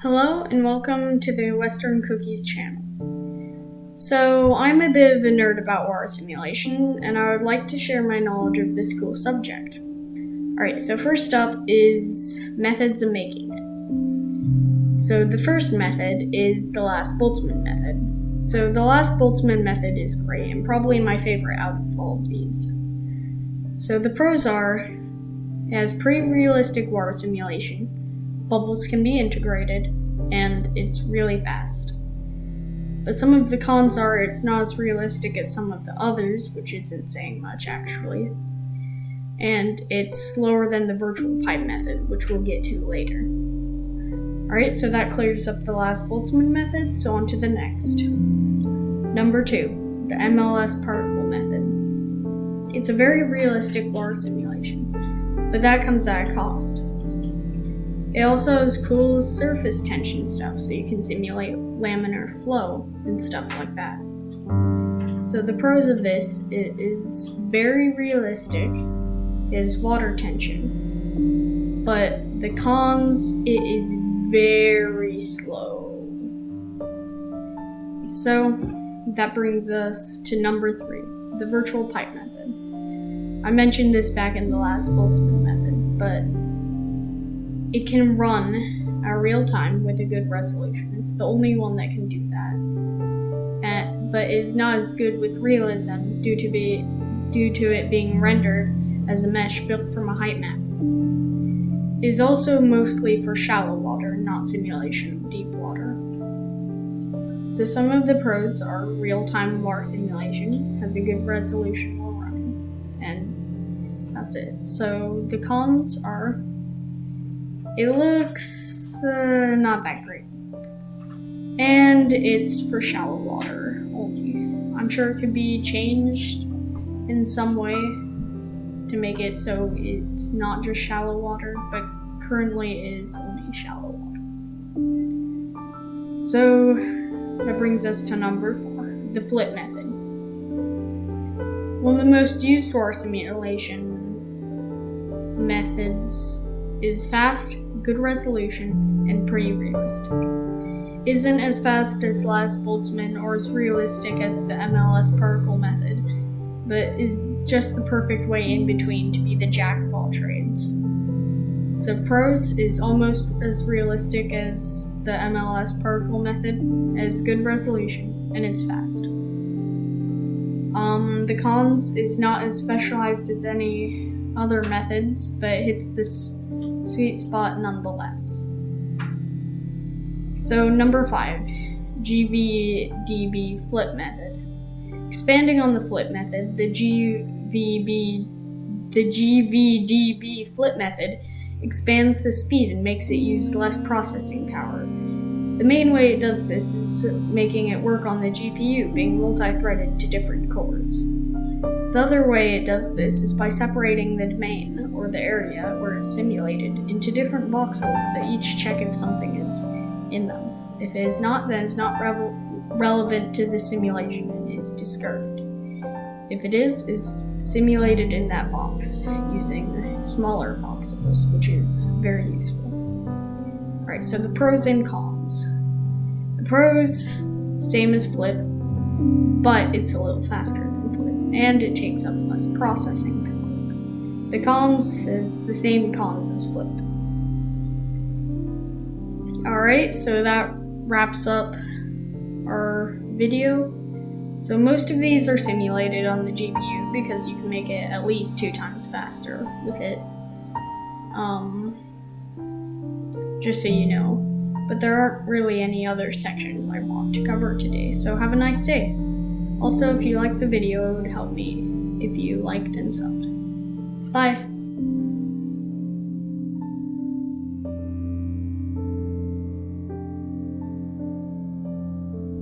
Hello and welcome to the Western Cookies channel. So, I'm a bit of a nerd about war simulation, and I would like to share my knowledge of this cool subject. Alright, so first up is methods of making it. So, the first method is the lattice Boltzmann method. So, the lattice Boltzmann method is great, and probably my favorite out of all of these. So, the pros are it has pretty realistic war simulation, bubbles can be integrated, and it's really fast. But some of the cons are it's not as realistic as some of the others, which isn't saying much actually. And it's slower than the virtual pipe method, which we'll get to later. Alright, so that clears up the lattice Boltzmann method, so on to the next. Number two, the MLS particle method. It's a very realistic water simulation, but that comes at a cost. It also has cool surface tension stuff, so you can simulate laminar flow and stuff like that. So the pros of this it is very realistic, is water tension, but the cons it is very slow. So that brings us to number three, the virtual pipe method. I mentioned this back in the lattice Boltzmann method, but it can run at real time with a good resolution. It's the only one that can do that. And, but is not as good with realism due to be due to it being rendered as a mesh built from a height map. It is also mostly for shallow water, not simulation of deep water. So some of the pros are real-time water simulation, has a good resolution while running, and that's it. So the cons are it looks uh, not that great. And it's for shallow water only. I'm sure it could be changed in some way to make it so it's not just shallow water, but currently is only shallow water. So that brings us to number four, the flip method. One of the most used for simulation methods is fast, good resolution, and pretty realistic. Isn't as fast as lattice Boltzmann or as realistic as the MLS particle method, but is just the perfect way in between to be the jack of all trades. So pros is almost as realistic as the MLS particle method, has good resolution, and it's fast. Um, the cons is not as specialized as any other methods, but it hits this sweet spot nonetheless. So number five, GVDB flip method. Expanding on the flip method, the GVB the GVDB flip method expands the speed and makes it use less processing power. The main way it does this is making it work on the GPU, being multi-threaded to different cores. The other way it does this is by separating the domain, or the area where it's simulated, into different voxels that each check if something is in them. If it is not, then it's not relevant to the simulation and is discarded. If it is, is simulated in that box using smaller voxels, which is very useful. Alright, so the pros and cons. The pros, same as Flip, but it's a little faster and it takes up less processing power. The cons is the same cons as Flip. Alright, so that wraps up our video. So most of these are simulated on the GPU because you can make it at least two times faster with it. Um, just so you know. But there aren't really any other sections I want to cover today, so have a nice day. Also, if you liked the video, it would help me if you liked and subbed. Bye!